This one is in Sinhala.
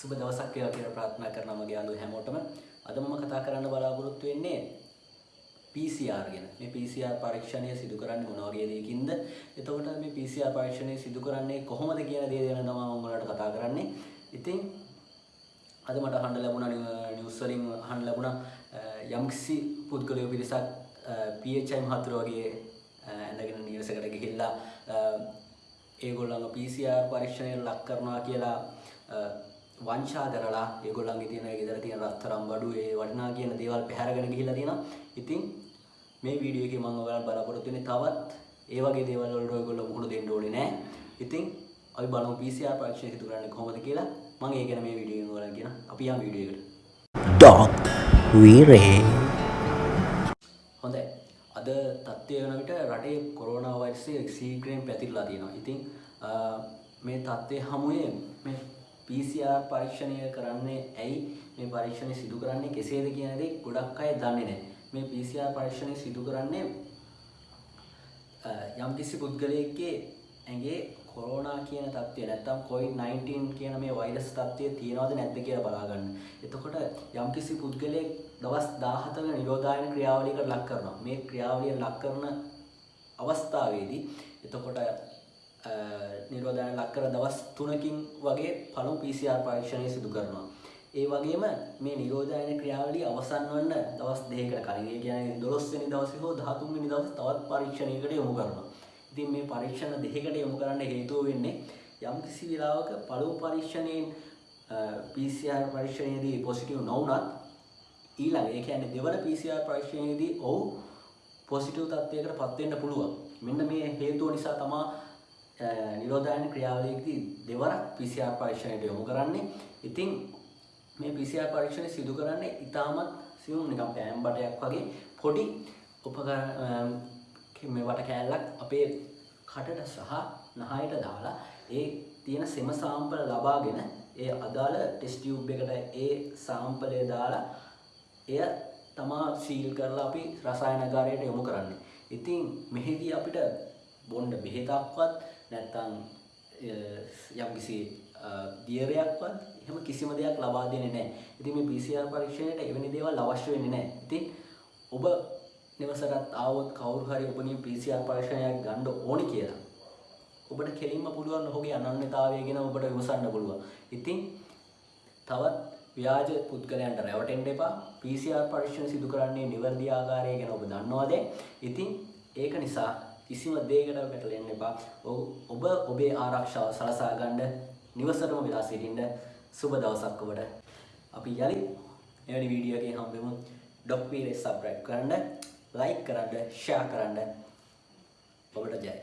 සුබ දවසක් වේවා කියලා ප්‍රාර්ථනා කරනවා මගේ යාළුවෝ හැමෝටම. අද මම කතා කරන්න බලාපොරොත්තු වෙන්නේ PCR ගැන. මේ PCR පරීක්ෂණය සිදු කරන්නේ මොන වගේ දෙයකින්ද? එතකොට මේ PCR පරීක්ෂණය සිදු කරන්නේ කොහොමද කියන දේ ගැන තමයි මම ඔයාලට කතා කරන්නේ. ඉතින් අද මට අහන්න ලැබුණා නිවුස් වලින් අහන්න ලැබුණා යම්කිසි පුද්ගලයෝ පිරිසක් PHI මහතුරු වගේ ඇඳගෙන නිවසකට ගිහිල්ලා ඒගොල්ලන්ව PCR පරීක්ෂණයට ලක් කරනවා කියලා වංචා කරලා ඒගොල්ලන්ගේ තියෙන ගෙදර තියෙන රත්තරන් බඩු ඒ වටිනා කියන දේවල් පැහැරගෙන ගිහිල්ලා තියෙනවා. ඉතින් මේ වීඩියෝ එකේ මම ඔයාලට බලාපොරොත්තු වෙන්නේ තවත් ඒ වගේ දේවල් වලට ඔයගොල්ලෝ මුහුණ දෙන්න ඕනේ නෑ. ඉතින් අපි බලමු PCR පරීක්ෂණය සිදු කරන්නේ කොහොමද කියලා. මම ඒ ගැන මේ වීඩියෝ එකෙන් ඔයාලට කියන. අපි යමු වීඩියෝ එකට. Dog Vire හොඳයි. අද තත්ත්වය වන විට රටේ කොරෝනා වෛරසය සීඝ්‍රයෙන් පැතිරලා තියෙනවා. ඉතින් මේ තත්ත්වය හමුවේ මේ PCR පරීක්ෂණය කරන්නේ ඇයි මේ පරීක්ෂණය සිදු කරන්නේ කෙසේද කියන දේ ගොඩක් අය දන්නේ නැහැ. මේ PCR පරීක්ෂණය සිදු කරන්නේ යම්කිසි පුද්ගලයෙක්ගේ ඇඟේ කොරෝනා කියන තත්ත්වය නැත්තම් COVID-19 කියන මේ වෛරස් තත්ත්වය තියෙනවද නැද්ද කියලා බලාගන්න. එතකොට යම්කිසි පුද්ගලයෙක් දවස් 17ක නිරෝධායන ක්‍රියාවලියකට ලක් කරනවා. මේ ක්‍රියාවලිය ලක් කරන අවස්ථාවේදී එතකොට නිරෝධායන ලක් කර දවස් 3කින් වගේ පළමු PCR පරීක්ෂණය සිදු කරනවා. ඒ වගේම මේ නිරෝධායන ක්‍රියාවලිය අවසන් වන්න දවස් දෙකකට කලින් ඒ කියන්නේ 12 වෙනි දවසේ හෝ 13 වෙනි දවසේ තවත් පරීක්ෂණයකට යොමු කරනවා. ඉතින් මේ පරීක්ෂණ දෙකකට යොමු කරන්න හේතුව වෙන්නේ යම්කිසි වෙලාවක පළමු පරීක්ෂණයෙන් PCR පරීක්ෂණයේදී පොසිටිව් නොවුනත් ඊළඟ ඒ කියන්නේ දෙවන PCR පරීක්ෂණයේදී ඔහු පොසිටිව් තත්ත්වයකට පත් වෙන්න පුළුවන්. මෙන්න මේ හේතුව නිසා තමයි නිරෝධායන ක්‍රියාවලියකදී දෙවරක් PCR පරීක්ෂණයට යොමු කරන්නේ. ඉතින් මේ PCR පරීක්ෂණය සිදු කරන්නේ ඉතාමත් සියුම් නිකම් පෑම් බටයක් වගේ පොඩි උපකරණ මේ වට කෑල්ලක් අපේ කටට සහ නහයට දාලා ඒ තියෙන සෙම සාම්පල ලබාගෙන ඒ අදාළ ටෙස්ට් ටියුබ් එකට ඒ සාම්පලය දාලා එය තමා සීල් කරලා අපි රසායනගාරයට යොමු කරන්නේ. ඉතින් මෙහිදී අපිට බොණ්ඩ බෙහෙතක්වත් නැත්තම් යම්කිසි දියරයක්වත් එහෙම කිසිම දෙයක් ලබා දෙන්නේ නැහැ. ඉතින් මේ PCR පරීක්ෂණයට එවැනි දේවල් අවශ්‍ය වෙන්නේ නැහැ. ඉතින් ඔබ නිවසටත් ආවොත් කවුරු හරි ඔබගේ PCR පරීක්ෂණයක් ගන්න ඕනි කියලා ඔබට කෙලින්ම පුළුවන් ඔහුගේ අනන්‍යතාවය ගැන ඔබට විමසන්න පුළුවන්. ඉතින් තවත් ව්‍යාජ පුද්ගලයන්ට රැවටෙන්න එපා. PCR පරීක්ෂණ සිදු කරන්නේ නිවැරදි ආකාරය ගැන ඔබ දන්නවද? ඉතින් ඒක නිසා කිසිම දෙයකට වැටලෙන්න එපා. ඔබ ඔබේ ආරක්ෂාව සලසා ගන්න නිවසටම වෙලා සිටින්න සුබ දවසක් ඔබට. අපි යලිත් එවැනි වීඩියෝ එකකින් හම්බෙමු. ඩොක් වීරේ සබ්ස්ක්‍රයිබ් කරන්න, ලයික් කරන්න, ෂෙයා කරන්න. ඔබට ජය.